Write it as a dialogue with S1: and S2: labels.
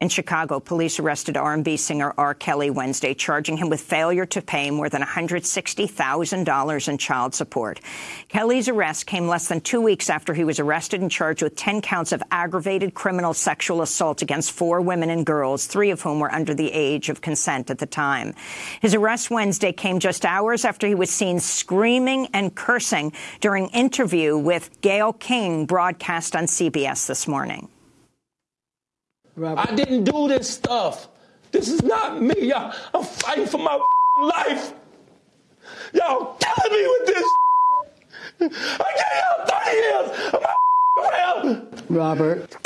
S1: In Chicago, police arrested R&B singer R. Kelly Wednesday, charging him with failure to pay more than $160,000 in child support. Kelly's arrest came less than two weeks after he was arrested and charged with 10 counts of aggravated criminal sexual assault against four women and girls, three of whom were under the age of consent at the time. His arrest Wednesday came just hours after he was seen screaming and cursing during interview with Gayle King broadcast on CBS this morning.
S2: Robert. I didn't do this stuff. This is not me. Y'all, I'm fighting for my life. Y'all killing me with this. I gave y'all 30 years of my
S3: Robert.